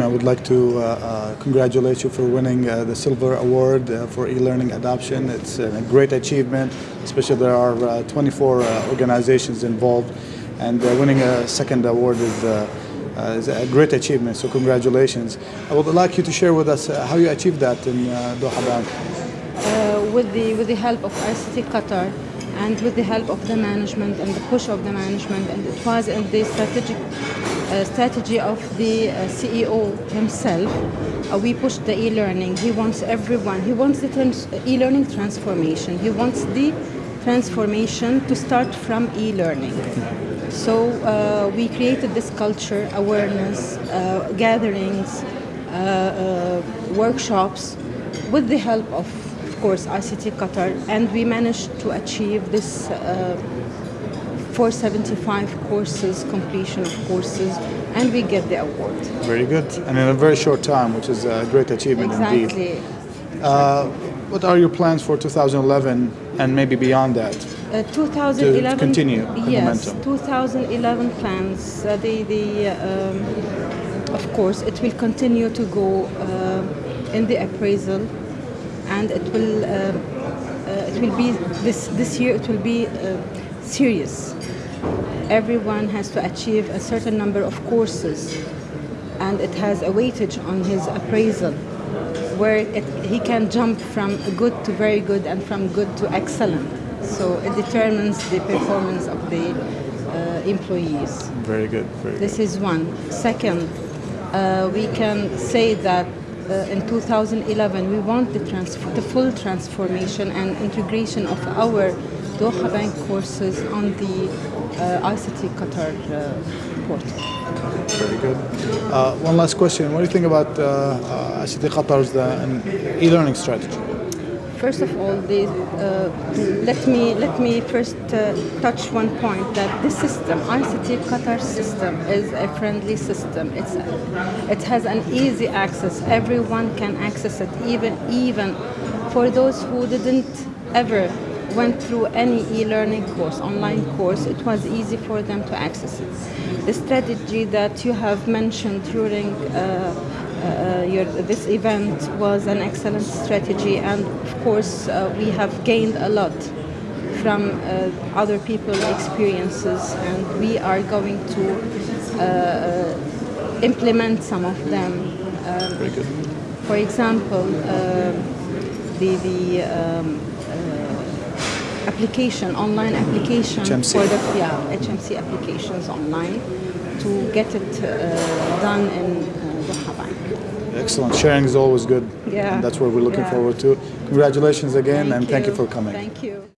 I would like to uh, uh, congratulate you for winning uh, the Silver Award uh, for e-learning adoption. It's a great achievement, especially there are uh, 24 uh, organizations involved, and winning a second award is, is a great achievement, so congratulations. I would like you to share with us how you achieved that in Doha Bank. with the with the help of ICT Qatar and with the help of the management and the push of the management and it was in the strategic uh, strategy of the uh, CEO himself uh, we pushed the e-learning. He wants everyone he wants the trans- e-learning transformation. He wants the transformation to start from e-learning. So uh, we created this culture awareness uh, gatherings uh, workshops with the help of course, ICT Qatar, and we managed to achieve this uh, 475 courses, completion of courses, and we get the award. Very good, and in a very short time, which is a great achievement indeed. Exactly. Uh, what are your plans for 2011 and maybe beyond that? Uh, 2011. To continue yes, momentum. 2011 plans. Uh, the the um, of course it will continue to go uh, in the appraisal, and it will uh, uh, it will be this this year it will be uh, serious. Everyone has to achieve a certain number of courses, and it has a weightage on his appraisal where it, he can jump from good to very good and from good to excellent. So it determines the performance of the uh, employees. Very good, very This good. is one. Second, uh, we can say that in 2011 we want the, the full transformation and integration of our Doha Bank courses on the uh, ICT Qatar uh, portal. Very good. Uh, one last question. What do you think about uh, uh, ICT Qatar's uh, e-learning strategy? First of all, uh, let me let me first uh, touch one point that this system, ICT Qatar system, is a friendly system. It's it has an easy access. Everyone can access it, even even for those who didn't ever went through any e-learning course, online course. It was easy for them to access it. The strategy that you have mentioned during. Uh, uh, your, this event was an excellent strategy, and of course, uh, we have gained a lot from uh, other people's experiences, and we are going to uh, implement some of them. Um, Very good. for example, um the the um, uh, application, online application HMC. for the yeah, HMC applications online to get it uh, done in uh. Excellent. Sharing is always good. Yeah. And that's what we're looking Yeah. forward to. Congratulations again, and thank you for coming. Thank you.